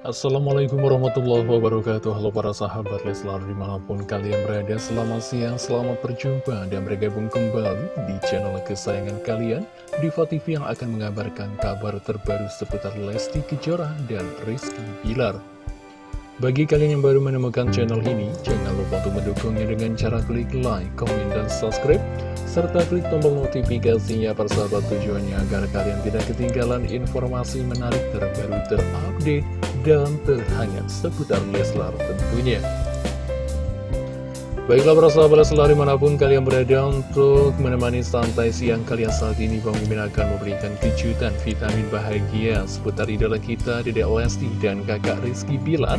Assalamualaikum warahmatullahi wabarakatuh. Halo para sahabat Leslar di mana pun kalian berada Selamat siang, selamat berjumpa. Dan bergabung kembali di channel kesayangan kalian Diva TV yang akan mengabarkan kabar terbaru seputar Lesti Kejora dan Rizky Bilar. Bagi kalian yang baru menemukan channel ini, jangan lupa untuk mendukungnya dengan cara klik like, komen, dan subscribe, serta klik tombol notifikasinya persahabat tujuannya agar kalian tidak ketinggalan informasi menarik terbaru terupdate dan terhangat seputar Leslar tentunya. Baiklah para sahabat Leslar di mana pun kalian berada untuk menemani santai siang kalian saat ini Mimin akan memberikan kejutan vitamin bahagia seputar idola kita Dede Lesti dan kakak Rizky Bilar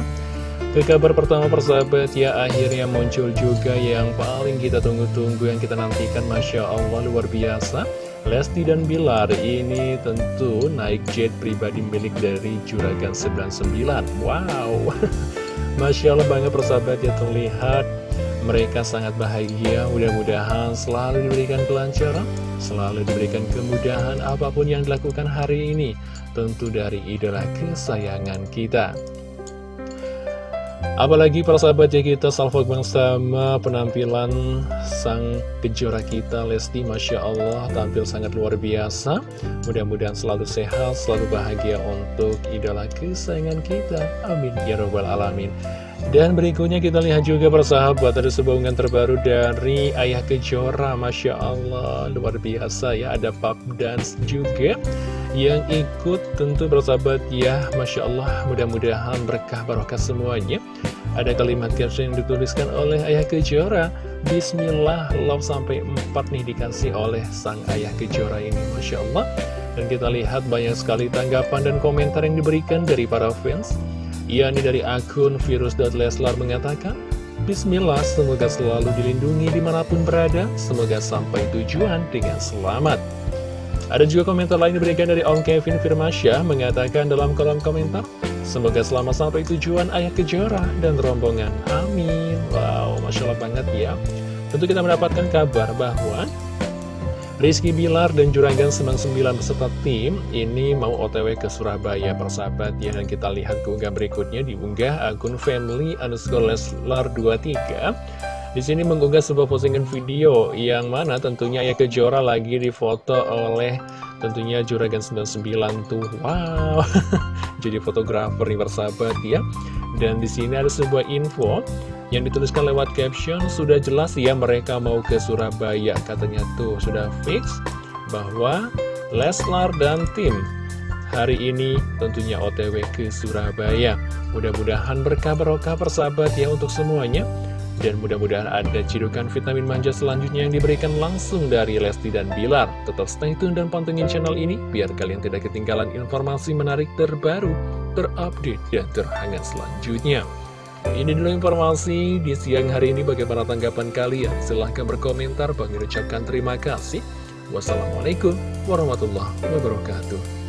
ke kabar pertama persahabat ya akhirnya muncul juga yang paling kita tunggu-tunggu yang kita nantikan Masya Allah luar biasa Lesti dan Bilar ini tentu naik jet pribadi milik dari Juragan 99 Wow. Masya Allah banget persahabat ya terlihat. Mereka sangat bahagia. Mudah-mudahan selalu diberikan kelancaran selalu diberikan kemudahan apa pun yang dilakukan hari ini tentu dari idola kesayangan kita Apalagi para sahabat ya kita salvo sama penampilan sang kejora kita Lesti Masya Allah tampil sangat luar biasa. Mudah-mudahan selalu sehat, selalu bahagia untuk idola kesayangan kita. Amin. Ya Rabbal Alamin dan berikutnya kita lihat juga persahabat ada sebuah unggahan terbaru dari Ayah Kejora Masya Allah. Luar biasa ya ada pub dance juga yang ikut. Tentu bersahabat ya Masya Allah mudah-mudahan berkah barokah semuanya. Ada kalimat caption yang dituliskan oleh Ayah Kejora. Bismillah love sampai 4 nih dikasih oleh sang Ayah Kejora ini Masya Allah. Dan kita lihat banyak sekali tanggapan dan komentar yang diberikan dari para fans yakni dari akun virus.leslar mengatakan Bismillah semoga selalu dilindungi di mana pun berada semoga sampai tujuan dengan selamat ada juga komentar lain diberikan dari Om Kevin Firmasya mengatakan dalam kolom komentar, Semoga selamat sampai tujuan Ayah Kejora dan rombongan. Amin. Wow, Masya Allah banget ya. Tentu kita mendapatkan kabar bahwa Rizky Bilar dan Juragan 99 beserta tim ini mau otw ke Surabaya persahabat. Ya dan kita lihat keunggah berikutnya. Diunggah akun family underscore leslar 23 di sini mengunggah sebuah postingan video yang mana tentunya ya Kejora lagi difoto oleh tentunya Juragan 99 tuh. Wow, jadi fotografer nih bersahabat ya. Dan di sini ada sebuah info yang dituliskan lewat caption sudah jelas ya mereka mau ke Surabaya katanya tuh sudah fix bahwa Leslar dan tim hari ini tentunya otw ke Surabaya. Mudah-mudahan berkah barokah persahabat ya untuk semuanya. Dan mudah-mudahan ada cidukan vitamin manja selanjutnya yang diberikan langsung dari Lesti dan Bilar. Tetap stay tune dan pantengin channel ini, biar kalian tidak ketinggalan informasi menarik terbaru, terupdate, dan terhangat selanjutnya. Ini dulu informasi di siang hari ini bagaimana tanggapan kalian. Silahkan berkomentar, bagi ucapkan terima kasih. Wassalamualaikum warahmatullahi wabarakatuh.